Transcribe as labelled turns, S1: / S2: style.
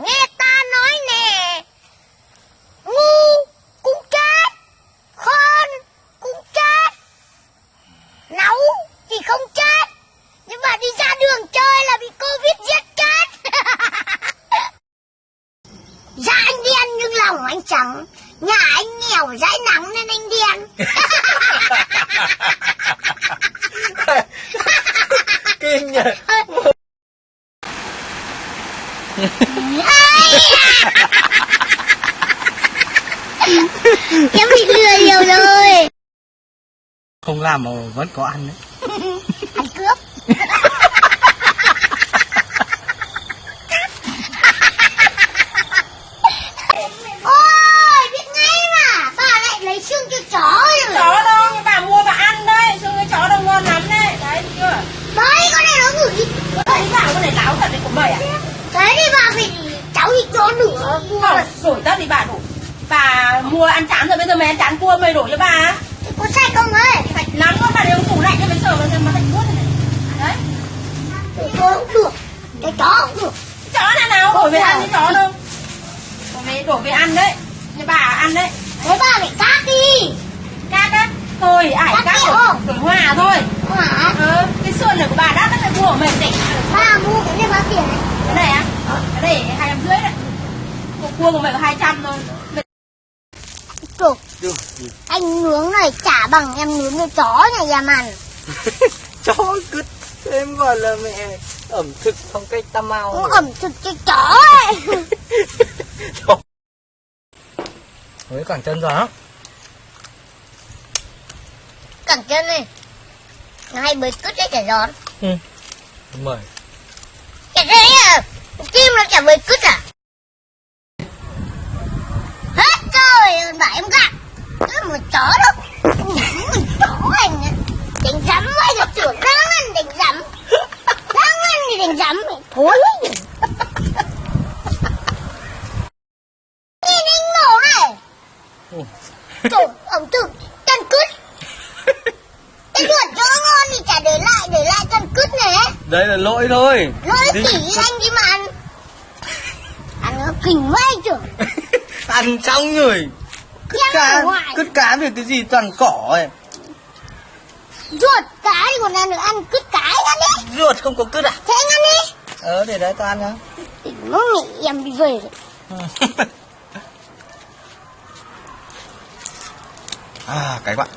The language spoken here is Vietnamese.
S1: Nghe ta nói nè Ngu cũng chết Khôn cũng chết Nấu thì không chết Nhưng mà đi ra đường chơi là bị Covid giết chết Da anh đen nhưng lòng anh trắng Nhà anh nghèo dãi nắng nên anh đen
S2: kinh nhỉ
S1: à? Em bị lừa nhiều rồi.
S2: Không làm mà vẫn có ăn đấy.
S1: Ăn cướp. Ôi biết ngay mà. Bà lại lấy xương cho chó rồi.
S3: Chó đâu? Bà mua bà ăn đấy xương cái chó đâu ngon lắm đấy đấy thấy chưa?
S1: Đấy con này nó gửi đi
S3: thấy bảo con này láo thật đấy của mày à
S1: Thế thì bà phải nữa mua
S3: không đổi tất đi bà đủ bà mua ăn chán rồi bây giờ mày ăn chán cua mày đổ cho bà.
S1: Có sai không ấy?
S3: Sạch lắm con bà trong tủ lạnh cho mày xem mà sạch buốt này. Đấy.
S1: Cái chó cũng được. Cái chó cũng được.
S3: Chó nào nào đổi về ăn cái chó đâu. Đổi về đổ về ăn đấy. Cho bà ăn đấy.
S1: Thế bà phải cắt đi.
S3: Cát á? Thôi ải
S1: Cắt
S3: cát
S1: đi
S3: đổi,
S1: không?
S3: đổi hòa thôi.
S1: Hả?
S3: Ờ cái xương này của bà đắt nó phải mua của mình để
S1: Bà mua cái này bao tiền này.
S3: Cái này á? Cái này hai trăm rưỡi đấy. cục cua của mày có hai trăm thôi.
S1: Trời
S2: Được.
S1: Anh nướng này chả bằng em nướng cái chó nhà nhà màn.
S2: Chó cứt em gọi là mẹ ẩm thực phong cách tam mau
S1: Cũng ẩm thực cho chó ấy.
S2: Với cẳng chân rồi á
S1: Cẳng chân này Nó hay bới cứt đấy chả giòn.
S2: Mời.
S1: Chả thế à? Kim nó chả bới cứt à chó đâu? Chó anh Đánh rắm ấy rồi tưởng đang ăn đánh rắm Đang ăn thì đánh rắm Thối Nhìn anh mổ này. Trời ẩm thực chân cứt Cái ruột cho nó ngon thì chả để lại Để lại chân cứt này
S2: đây là lỗi thôi.
S1: Lỗi tỉ anh đi mà ăn? Ăn nó kinh anh trưởng
S2: ăn xong rồi cứt
S1: Em
S2: cá cứt cá về cái gì toàn cỏ ấy?
S1: Ruột cái còn ăn được ăn cứt cái ăn đi.
S2: Ruột không có cứt à?
S1: Thế anh ăn đi.
S2: Ờ để đấy tao ăn nhá.
S1: Nó nghĩ em bị về rồi.
S2: À cái bạn